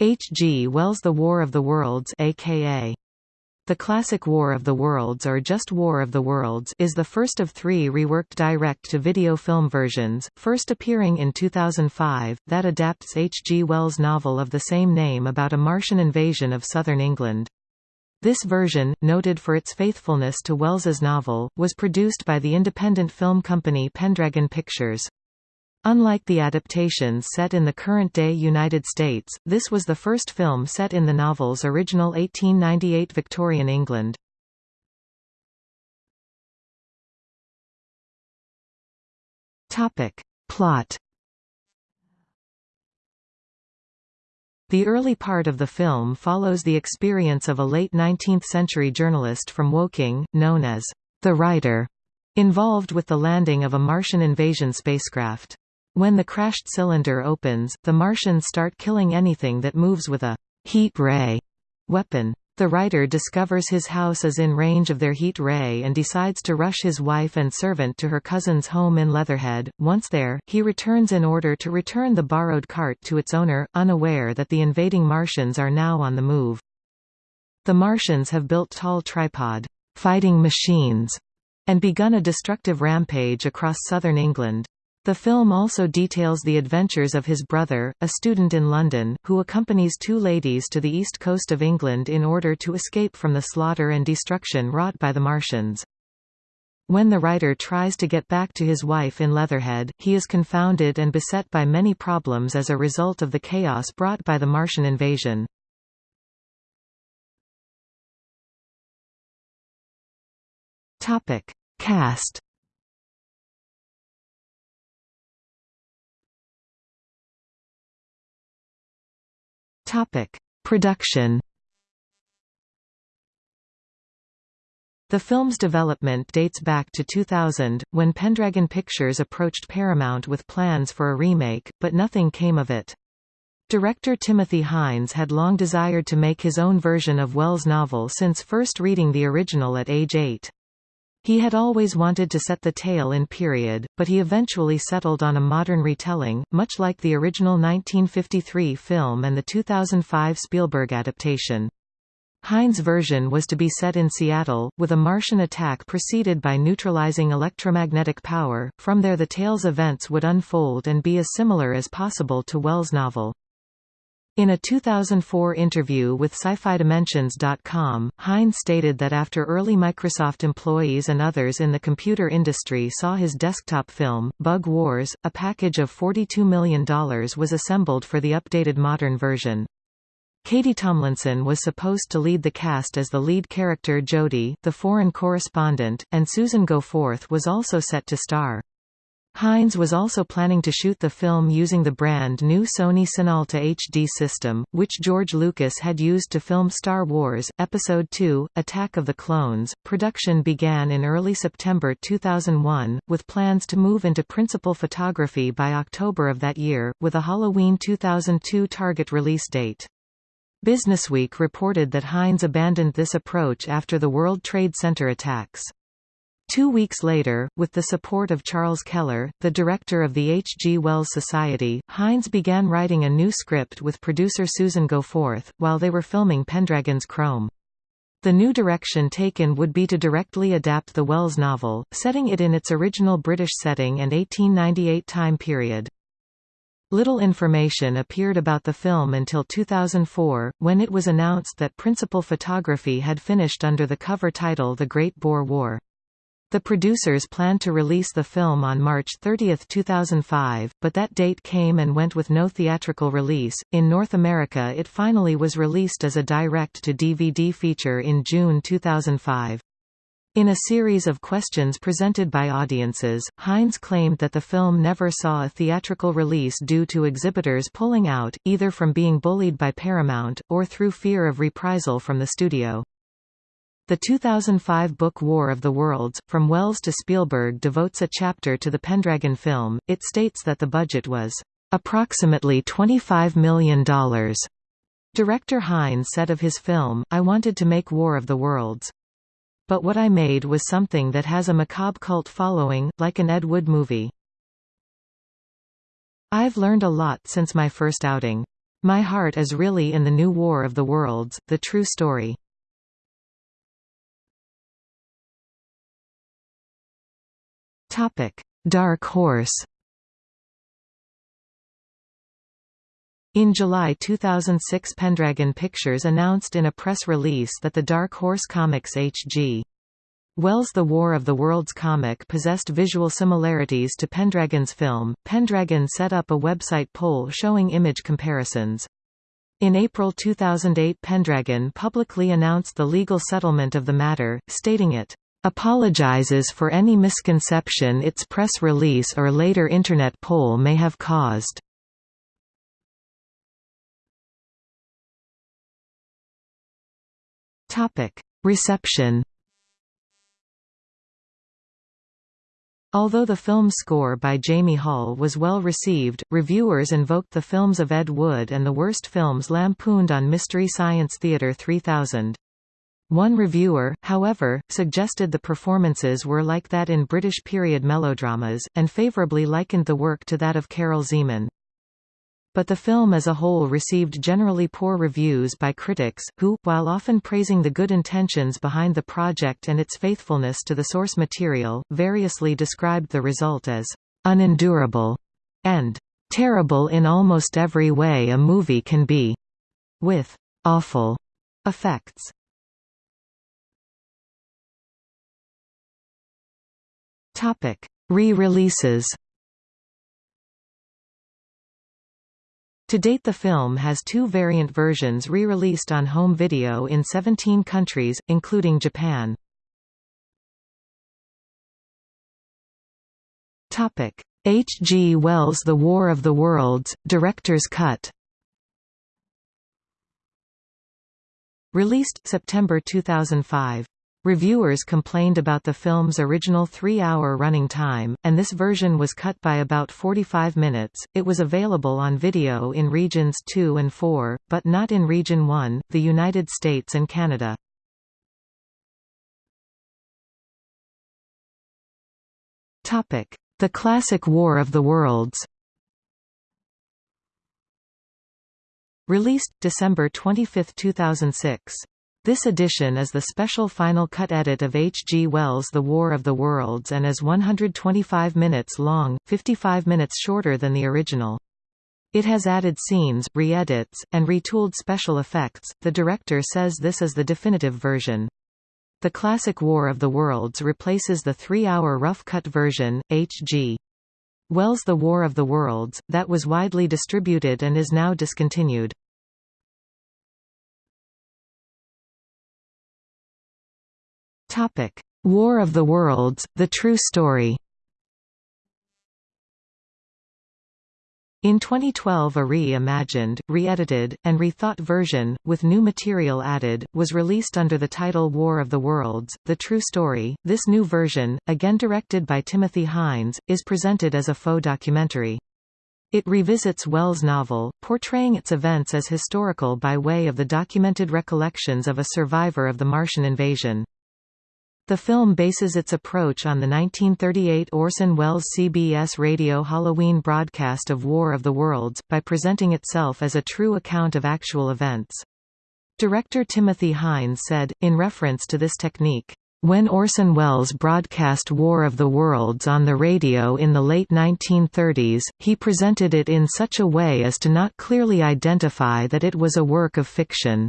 H. G. Wells' The War of the Worlds aka The Classic War of the Worlds or just War of the Worlds is the first of three reworked direct-to-video film versions, first appearing in 2005, that adapts H. G. Wells' novel of the same name about a Martian invasion of southern England. This version, noted for its faithfulness to Wells's novel, was produced by the independent film company Pendragon Pictures. Unlike the adaptations set in the current-day United States, this was the first film set in the novel's original 1898 Victorian England. Plot The early part of the film follows the experience of a late 19th-century journalist from Woking, known as the writer, involved with the landing of a Martian invasion spacecraft. When the crashed cylinder opens, the Martians start killing anything that moves with a heat ray weapon. The writer discovers his house is in range of their heat ray and decides to rush his wife and servant to her cousin's home in Leatherhead. Once there, he returns in order to return the borrowed cart to its owner, unaware that the invading Martians are now on the move. The Martians have built tall tripod fighting machines and begun a destructive rampage across southern England. The film also details the adventures of his brother, a student in London, who accompanies two ladies to the east coast of England in order to escape from the slaughter and destruction wrought by the Martians. When the writer tries to get back to his wife in Leatherhead, he is confounded and beset by many problems as a result of the chaos brought by the Martian invasion. Cast Topic: Production. The film's development dates back to 2000, when Pendragon Pictures approached Paramount with plans for a remake, but nothing came of it. Director Timothy Hines had long desired to make his own version of Wells' novel since first reading the original at age 8. He had always wanted to set the tale in period, but he eventually settled on a modern retelling, much like the original 1953 film and the 2005 Spielberg adaptation. Hines' version was to be set in Seattle, with a Martian attack preceded by neutralizing electromagnetic power. From there the tale's events would unfold and be as similar as possible to Wells' novel. In a 2004 interview with SciFiDimensions.com, Hines stated that after early Microsoft employees and others in the computer industry saw his desktop film, Bug Wars, a package of $42 million was assembled for the updated modern version. Katie Tomlinson was supposed to lead the cast as the lead character Jodie, the foreign correspondent, and Susan Goforth was also set to star. Hines was also planning to shoot the film using the brand new Sony CineAlta HD system, which George Lucas had used to film Star Wars, Episode II, Attack of the Clones. Production began in early September 2001, with plans to move into principal photography by October of that year, with a Halloween 2002 target release date. Businessweek reported that Hines abandoned this approach after the World Trade Center attacks. Two weeks later, with the support of Charles Keller, the director of the H. G. Wells Society, Hines began writing a new script with producer Susan Goforth, while they were filming Pendragon's Chrome. The new direction taken would be to directly adapt the Wells novel, setting it in its original British setting and 1898 time period. Little information appeared about the film until 2004, when it was announced that principal photography had finished under the cover title The Great Boer War. The producers planned to release the film on March 30, 2005, but that date came and went with no theatrical release. In North America, it finally was released as a direct to DVD feature in June 2005. In a series of questions presented by audiences, Hines claimed that the film never saw a theatrical release due to exhibitors pulling out, either from being bullied by Paramount, or through fear of reprisal from the studio. The 2005 book War of the Worlds, From Wells to Spielberg devotes a chapter to the Pendragon film. It states that the budget was approximately $25 million. Director Hines said of his film, I wanted to make War of the Worlds. But what I made was something that has a macabre cult following, like an Ed Wood movie. I've learned a lot since my first outing. My Heart is Really in the New War of the Worlds, The True Story. Dark Horse In July 2006 Pendragon Pictures announced in a press release that the Dark Horse Comics H.G. Wells' The War of the Worlds comic possessed visual similarities to Pendragon's film. Pendragon set up a website poll showing image comparisons. In April 2008 Pendragon publicly announced the legal settlement of the matter, stating it apologizes for any misconception its press release or later Internet poll may have caused. Reception Although the film score by Jamie Hall was well received, reviewers invoked the films of Ed Wood and the worst films lampooned on Mystery Science Theater 3000. One reviewer, however, suggested the performances were like that in British period melodramas, and favourably likened the work to that of Karel Zeman but the film as a whole received generally poor reviews by critics, who, while often praising the good intentions behind the project and its faithfulness to the source material, variously described the result as unendurable and terrible in almost every way a movie can be, with awful effects. Re-releases To date the film has two variant versions re-released on home video in 17 countries, including Japan. H. G. Wells' The War of the Worlds, Director's Cut Released September 2005 Reviewers complained about the film's original three-hour running time, and this version was cut by about 45 minutes. It was available on video in regions 2 and 4, but not in Region 1, the United States and Canada. Topic: The Classic War of the Worlds. Released December 25, 2006. This edition is the special final cut edit of H. G. Wells' The War of the Worlds and is 125 minutes long, 55 minutes shorter than the original. It has added scenes, re-edits, and retooled special effects. The director says this is the definitive version. The classic War of the Worlds replaces the three-hour rough-cut version, H.G. Wells' The War of the Worlds, that was widely distributed and is now discontinued. War of the Worlds, The True Story In 2012 a re-imagined, re-edited, and rethought version, with new material added, was released under the title War of the Worlds, The True Story. This new version, again directed by Timothy Hines, is presented as a faux documentary. It revisits Wells' novel, portraying its events as historical by way of the documented recollections of a survivor of the Martian invasion. The film bases its approach on the 1938 Orson Welles CBS radio Halloween broadcast of War of the Worlds, by presenting itself as a true account of actual events. Director Timothy Hines said, in reference to this technique, when Orson Welles broadcast War of the Worlds on the radio in the late 1930s, he presented it in such a way as to not clearly identify that it was a work of fiction.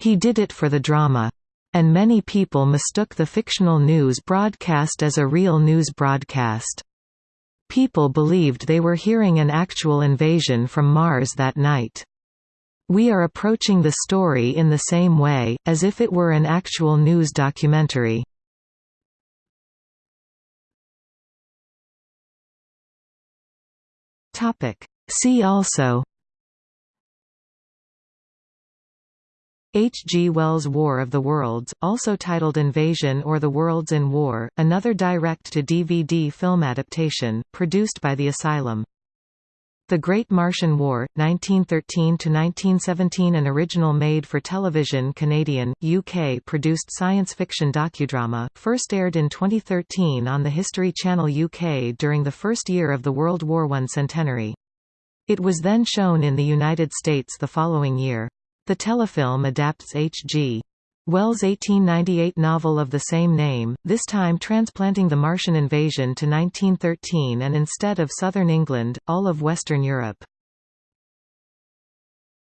He did it for the drama and many people mistook the fictional news broadcast as a real news broadcast. People believed they were hearing an actual invasion from Mars that night. We are approaching the story in the same way, as if it were an actual news documentary. See also H. G. Wells' War of the Worlds, also titled Invasion or The Worlds in War, another direct-to-DVD film adaptation, produced by The Asylum. The Great Martian War, 1913–1917 An original made-for-television Canadian, UK-produced science fiction docudrama, first aired in 2013 on the History Channel UK during the first year of the World War I centenary. It was then shown in the United States the following year. The telefilm adapts H.G. Wells' 1898 novel of the same name, this time transplanting the Martian invasion to 1913 and instead of southern England, all of Western Europe.